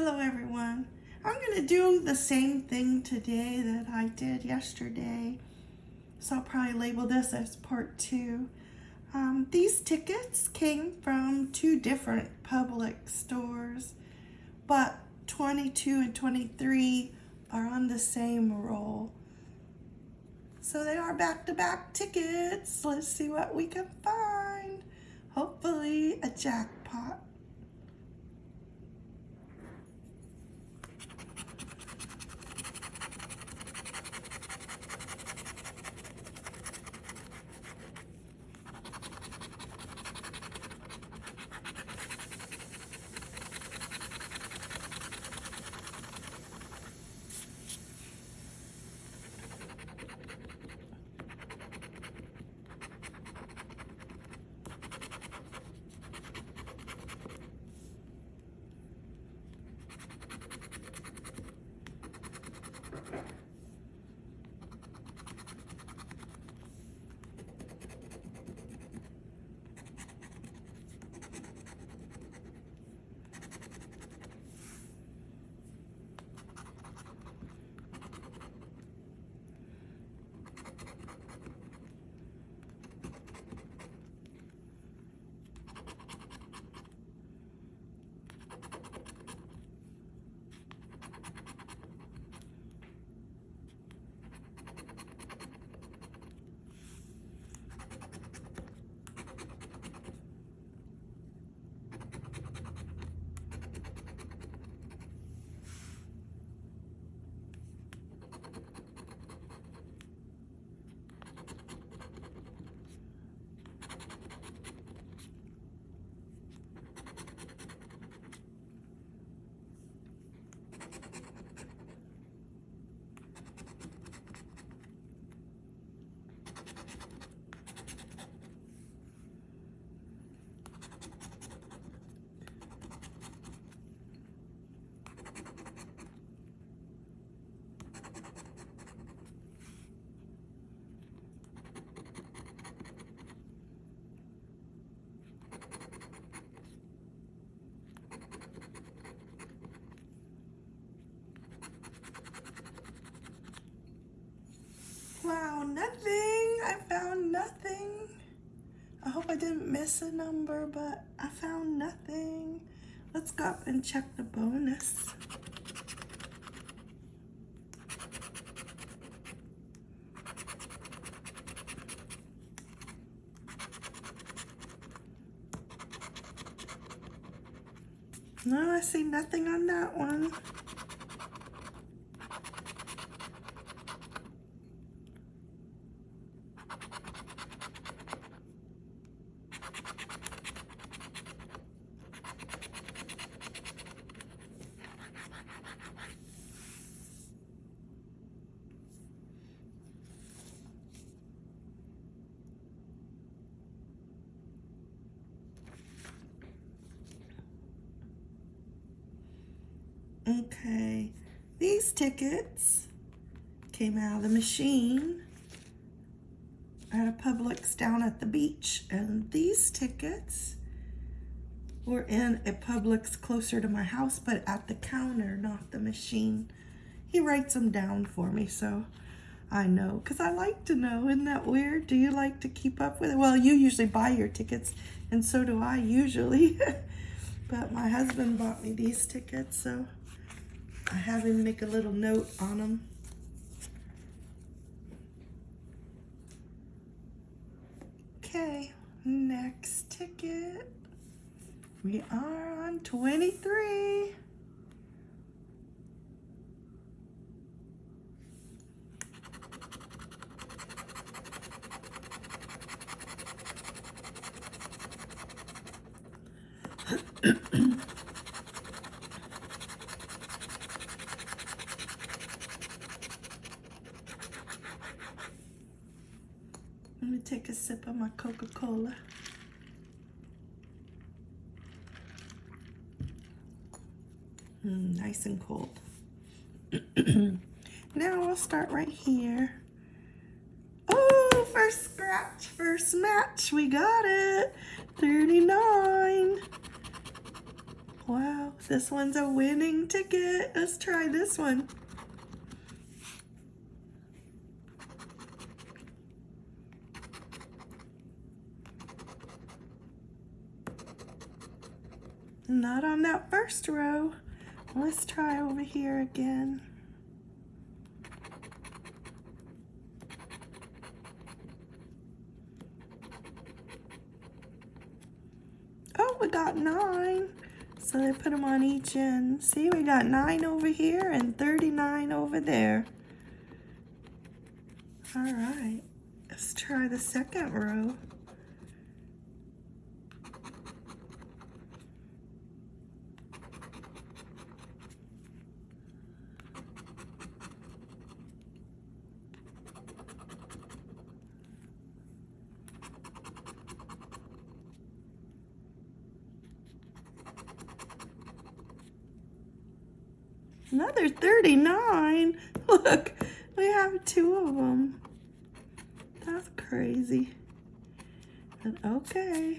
Hello everyone. I'm going to do the same thing today that I did yesterday. So I'll probably label this as part two. Um, these tickets came from two different Publix stores, but 22 and 23 are on the same roll. So they are back-to-back -back tickets. Let's see what we can find. Hopefully a jackpot. Nothing. I found nothing. I hope I didn't miss a number, but I found nothing. Let's go up and check the bonus. No, I see nothing on that one. Okay, these tickets came out of the machine at a Publix down at the beach. And these tickets were in a Publix closer to my house, but at the counter, not the machine. He writes them down for me, so I know. Because I like to know. Isn't that weird? Do you like to keep up with it? Well, you usually buy your tickets, and so do I usually. but my husband bought me these tickets, so I have him make a little note on them. Okay, next ticket. We are on 23. Let me take a sip of my Coca-Cola. Mm, nice and cold. now we'll start right here. Oh, first scratch, first match. We got it. 39. Wow. this one's a winning ticket. Let's try this one. Not on that first row. Let's try over here again. Oh, we got nine. So they put them on each end. See, we got nine over here and 39 over there. All right, let's try the second row. Another 39. Look, we have two of them. That's crazy. Okay.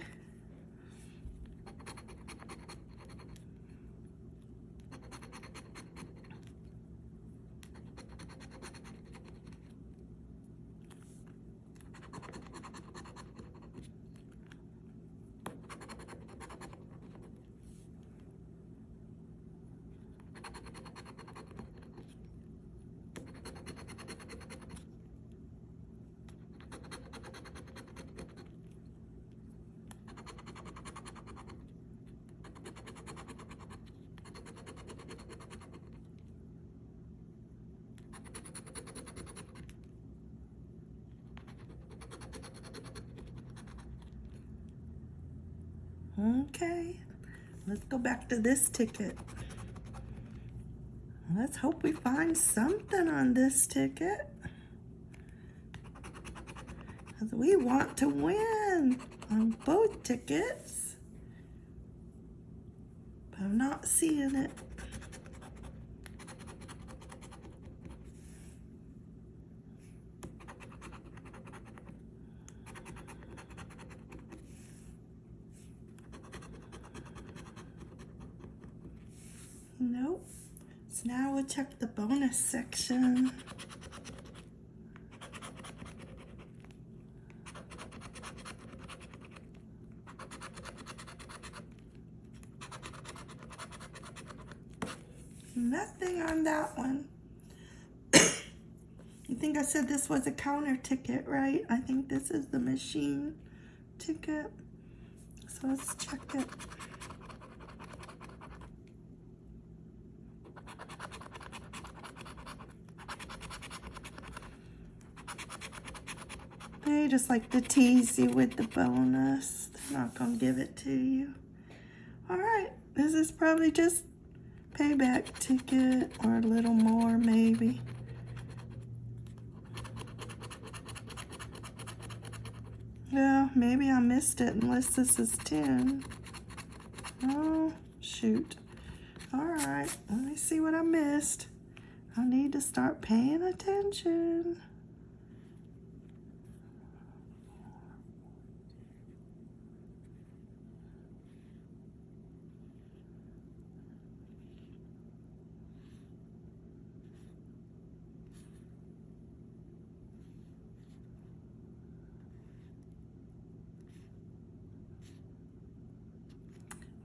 Okay, let's go back to this ticket. Let's hope we find something on this ticket. Because we want to win on both tickets. But I'm not seeing it. Nope. So now we'll check the bonus section. Nothing on that one. I think I said this was a counter ticket, right? I think this is the machine ticket. So let's check it. Just like to tease you with the bonus. They're not gonna give it to you. All right, this is probably just payback ticket or a little more maybe. Yeah, maybe I missed it unless this is 10. Oh, shoot. All right, let me see what I missed. I need to start paying attention.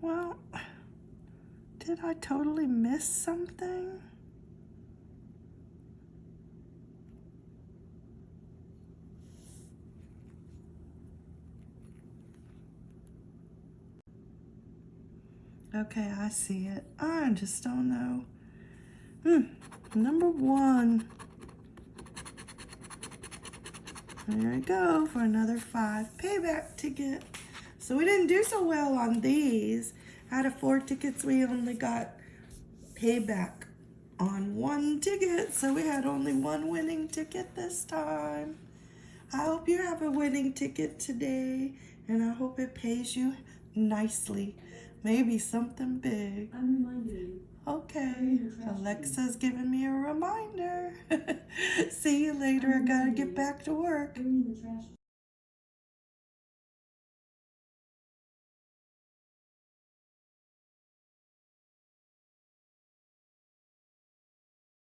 Well, did I totally miss something? Okay, I see it. I just don't know. Hmm, number one. There we go for another five payback ticket. So we didn't do so well on these. Out of four tickets, we only got payback on one ticket. So we had only one winning ticket this time. I hope you have a winning ticket today and I hope it pays you nicely. Maybe something big. I'm. Okay, Alexa's giving me a reminder. See you later. I gotta get back to work.